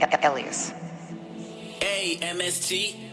Elias. A M S T